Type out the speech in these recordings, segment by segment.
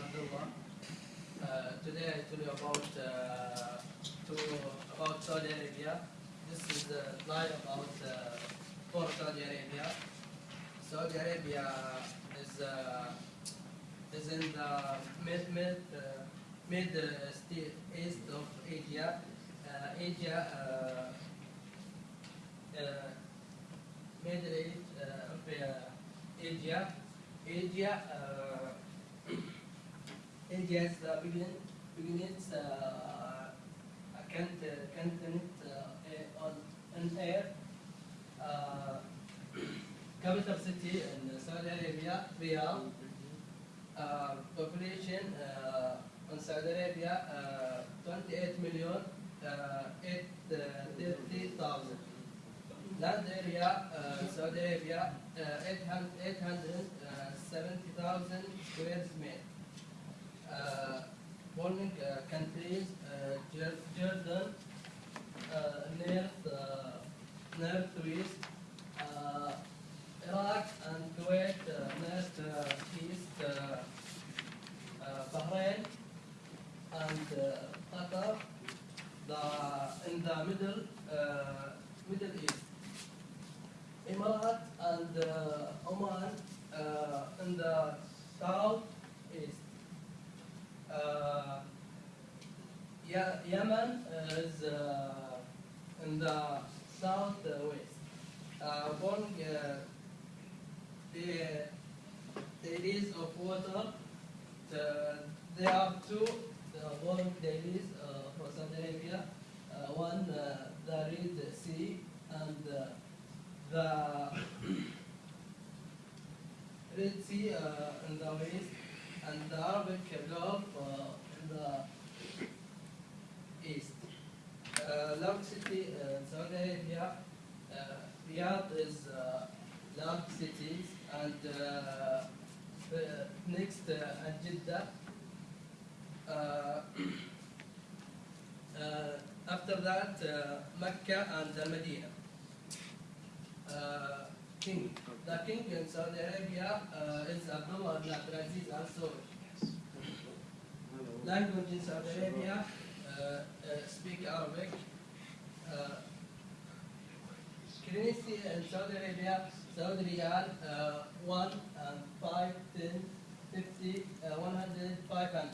Uh, today I tell you about uh, to, about Saudi Arabia. This is the slide about uh, for Saudi Arabia. Saudi Arabia is uh, is in the mid mid uh, mid uh, east of Asia. Uh, Asia. Uh, Middle East of Asia. Asia. Uh, India is the begin, beginnings uh, cont- continent uh, on air. Uh, capital city in Saudi Arabia, Riyadh. Uh, population uh, in Saudi Arabia, uh, 28 million, uh, 830,000. Land area, uh, Saudi Arabia, uh, 800 870,000 square meter. Uh, countries, Jordan, North, Northwest, Iraq and Kuwait, uh, North East, uh, uh, Bahrain, and Qatar, the, in the middle, Middle East. Emirat and uh, Oman uh, in the south east. Uh, Ye- Yemen is uh, in the southwest. Uh, born, uh, the, the of water, the, there are two the born dailies uh, for Saudi Arabia. Uh, one, uh, the Red Sea, and uh, the Red Sea uh, in the west, and the Arabic Gulf uh, in the east. Uh, large city uh, in Saudi Arabia, uh, Riyadh is uh, large cities, and uh, the next uh, Jeddah. Uh, uh, after that, uh, Mecca and uh, Medina. Uh, king. The king in Saudi Arabia uh, is Abdullah ibn Abdulaziz Al Saud. Language in Saudi Arabia uh, uh, speak Arabic. Uh, in Saudi Arabia, Saudi Riyal, uh, 1 and 5, 10, 50, uh, 100, 500.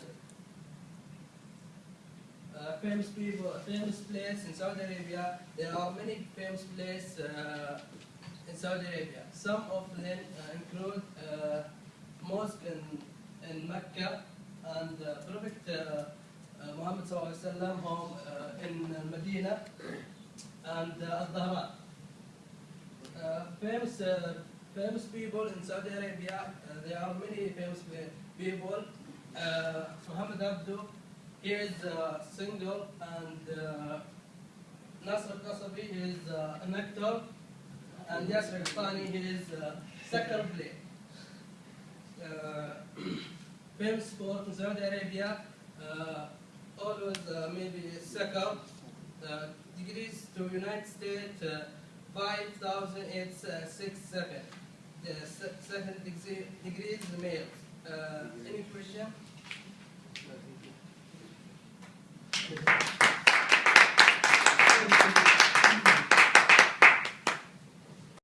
Uh, famous people, famous place in Saudi Arabia. There are many famous places uh, in Saudi Arabia. Some of them uh, include uh, mosque in, in Mecca and Prophet uh, uh, Muhammad home in Medina and uh, Al-Dhahran. Uh, famous, uh, famous people in Saudi Arabia. Uh, there are many famous people. Uh, Muhammad Abdu, he is single, and uh, Nasr Qasabi, is an actor, and Yasser Qani, is soccer player. Uh, famous in Saudi Arabia, always maybe second. Degrees to United States, uh, 5,867. The se- seven degree- males. Uh, any question?